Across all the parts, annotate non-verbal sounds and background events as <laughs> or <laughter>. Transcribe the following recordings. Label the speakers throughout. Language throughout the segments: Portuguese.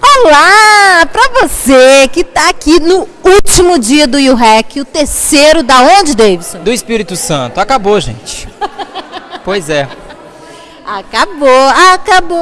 Speaker 1: Olá para você que está aqui no último dia do UREC, o terceiro da onde, Davidson?
Speaker 2: Do Espírito Santo. Acabou, gente. <laughs> pois é.
Speaker 1: Acabou, acabou.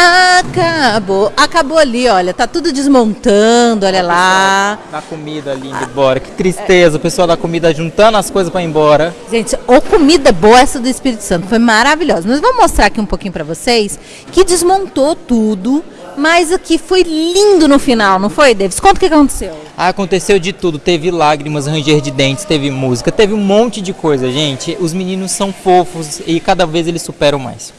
Speaker 1: Acabou. Acabou ali, olha. Tá tudo desmontando, olha lá.
Speaker 2: Da comida ali indo embora. Que tristeza, o pessoal da comida juntando as coisas para ir embora.
Speaker 1: Gente, ou comida boa essa do Espírito Santo. Foi maravilhosa. Nós vamos mostrar aqui um pouquinho para vocês que desmontou tudo. Mas aqui foi lindo no final, não foi, Davis? Conta o que aconteceu.
Speaker 2: Ah, aconteceu de tudo. Teve lágrimas, ranger de dentes, teve música, teve um monte de coisa, gente. Os meninos são fofos e cada vez eles superam mais.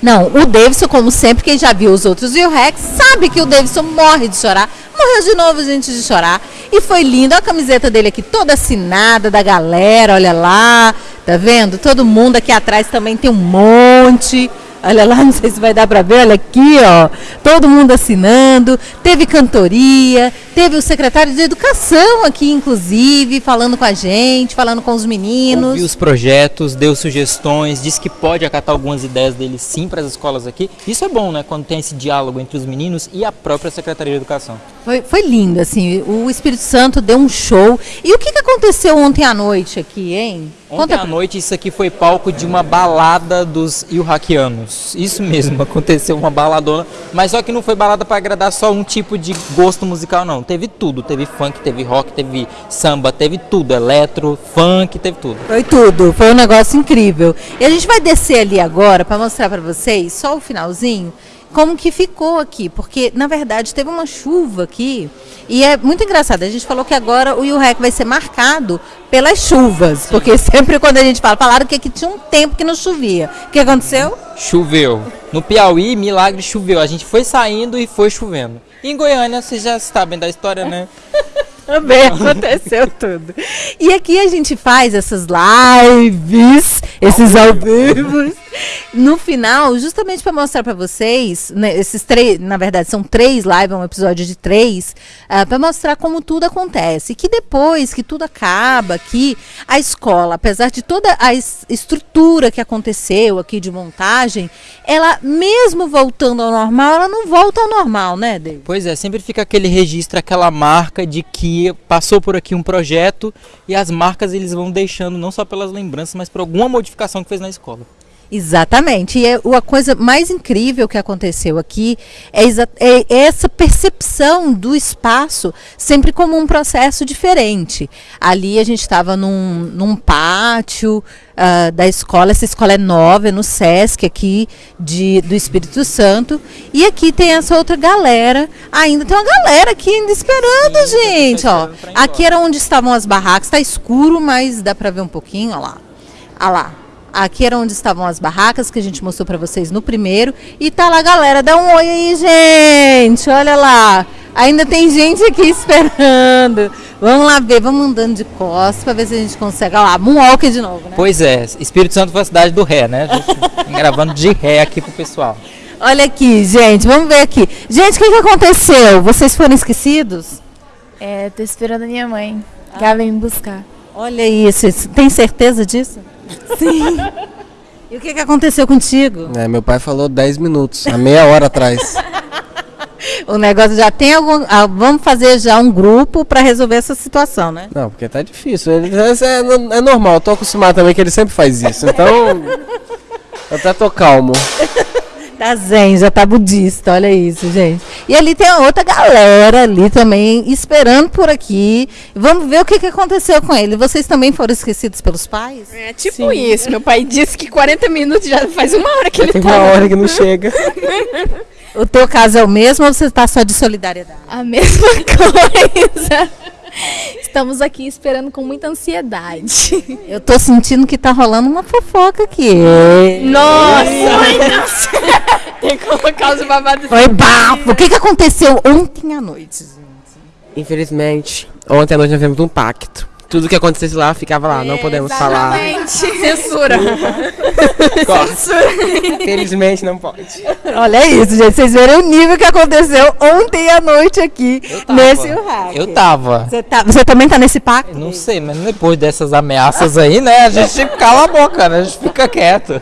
Speaker 1: Não, o Davidson, como sempre, quem já viu os outros e o Rex, sabe que o Davidson morre de chorar. Morreu de novo, gente, de chorar. E foi lindo. a camiseta dele aqui toda assinada da galera, olha lá. Tá vendo? Todo mundo aqui atrás também tem um monte. Olha lá, <laughs> não sei se vai dar para ver, olha aqui, ó. Todo mundo assinando. Teve cantoria, teve o secretário de Educação aqui, inclusive, falando com a gente, falando com os meninos.
Speaker 2: Ouviu os projetos, deu sugestões, disse que pode acatar algumas ideias dele sim para as escolas aqui. Isso é bom, né? Quando tem esse diálogo entre os meninos e a própria Secretaria de Educação.
Speaker 1: Foi, foi lindo, assim. O Espírito Santo deu um show. E o que, que aconteceu ontem à noite aqui, hein?
Speaker 2: Ontem Conta... à noite isso aqui foi palco de uma balada dos Ilhaquianos. Isso mesmo, <laughs> aconteceu uma baladona, mas só que não foi balada para agradar só um tipo de gosto musical não. Teve tudo, teve funk, teve rock, teve samba, teve tudo, eletro, funk, teve tudo.
Speaker 1: Foi tudo, foi um negócio incrível. E a gente vai descer ali agora para mostrar para vocês só o finalzinho como que ficou aqui, porque na verdade teve uma chuva aqui e é muito engraçado. A gente falou que agora o IUREC vai ser marcado pelas chuvas, Sim. porque <laughs> sempre quando a gente fala, falaram que aqui tinha um tempo que não chovia. O que aconteceu?
Speaker 2: Choveu. No Piauí, milagre choveu. A gente foi saindo e foi chovendo. Em Goiânia, vocês já sabem da história, né? <laughs>
Speaker 1: Também aconteceu tudo. E aqui a gente faz essas lives, esses ao vivo no final, justamente para mostrar para vocês, né, esses três, na verdade são três lives, um episódio de três, uh, ah, para mostrar como tudo acontece. Que depois que tudo acaba, que a escola, apesar de toda a estrutura que aconteceu aqui de montagem, ela mesmo voltando ao normal, ela não volta ao normal, né, David?
Speaker 2: Pois é, sempre fica aquele registro, aquela marca de que passou por aqui um projeto e as marcas eles vão deixando não só pelas lembranças, mas por alguma modificação que fez na escola.
Speaker 1: Exatamente. E é, a coisa mais incrível que aconteceu aqui é, é, essa percepção do espaço sempre como um processo diferente. Ali a gente estava num, num pátio uh, da escola, essa escola é nova, é no SESC aqui de, do Espírito Santo. E aqui tem essa outra galera. Ainda tem uma galera aqui ainda esperando, Sim, gente. Ó, aqui era onde estavam as barracas. Está escuro, mas dá para ver um pouquinho. Lá. Olha lá. Aqui era onde estavam as barracas que a gente mostrou para vocês no primeiro. E tá lá, galera. Dá um oi aí, gente. Olha lá. Ainda tem gente aqui <laughs> esperando. Vamos lá ver, vamos andando de costas para ver se a gente consegue. Olha lá, Moonwalker de novo, né?
Speaker 2: Pois é, Espírito Santo foi a cidade do ré, né? Gravando de ré aqui pro pessoal.
Speaker 1: Olha aqui, gente, vamos ver aqui. Gente, o que, que aconteceu? Vocês foram esquecidos?
Speaker 3: É, tô esperando a minha mãe, que ela vem me buscar.
Speaker 1: Olha isso, tem certeza disso? Sim. E o que, que aconteceu contigo?
Speaker 4: É, meu pai falou 10 minutos, há meia hora atrás. <laughs>
Speaker 1: o negócio já tem algum. Ah, vamos fazer já um grupo para resolver essa situação, né?
Speaker 4: Não, porque tá difícil. Ele, é, é, é normal, eu tô acostumado também que ele sempre faz isso. Então. <laughs> eu até tô calmo.
Speaker 1: Tá zen, já tá budista, olha isso, gente. E ali tem a outra galera ali também, esperando por aqui. Vamos ver o que, que aconteceu com ele. Vocês também foram esquecidos pelos pais?
Speaker 3: É tipo Sim. isso. Meu pai disse que 40 minutos já faz uma hora que ele
Speaker 4: tem tá. uma hora que não chega. <laughs>
Speaker 1: o teu caso é o mesmo ou você tá só de solidariedade?
Speaker 3: A mesma <laughs> coisa. Estamos aqui esperando com muita ansiedade.
Speaker 1: Eu tô sentindo que tá rolando uma fofoca aqui.
Speaker 3: Nossa! Tem que colocar os babados.
Speaker 1: Foi bafo. O que, que aconteceu ontem à noite, gente?
Speaker 4: Infelizmente, ontem à noite nós fizemos um pacto tudo que acontecesse lá ficava lá, não podemos falar. <laughs>
Speaker 3: Censura.
Speaker 4: Censura. Felizmente não pode.
Speaker 1: Olha isso, gente. Vocês viram o nível que aconteceu ontem à noite aqui nesse hack.
Speaker 2: Eu tava.
Speaker 1: Você, tá, você também tá nesse pacto?
Speaker 2: Não sei, mas depois dessas ameaças aí, né? A gente <laughs> cala a boca, né? A gente fica quieto.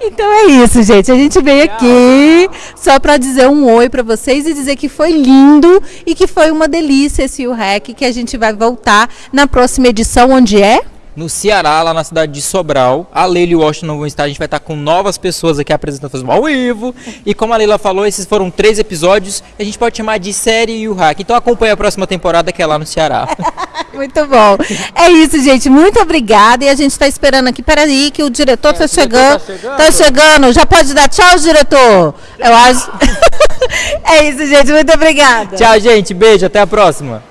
Speaker 1: Então é isso, gente. A gente veio aqui só para dizer um oi para vocês e dizer que foi lindo e que foi uma delícia esse UREC, que a gente vai voltar na próxima edição, onde é?
Speaker 2: No Ceará, lá na cidade de Sobral. A Leila e o Washington vão estar. A gente vai estar com novas pessoas aqui apresentando Fazendo ao vivo. E como a Leila falou, esses foram três episódios. A gente pode chamar de série e o hack. Então acompanha a próxima temporada que é lá no Ceará. <laughs>
Speaker 1: Muito bom. É isso, gente. Muito obrigada. E a gente está esperando aqui. Peraí, que o diretor está
Speaker 2: É, diretor
Speaker 1: chegando.
Speaker 2: tá chegando.
Speaker 1: Tá chegando. Já pode dar tchau, diretor? Eu acho. <laughs> <laughs> é isso, gente. Muito obrigada.
Speaker 2: Tchau, gente. Beijo. Até a próxima.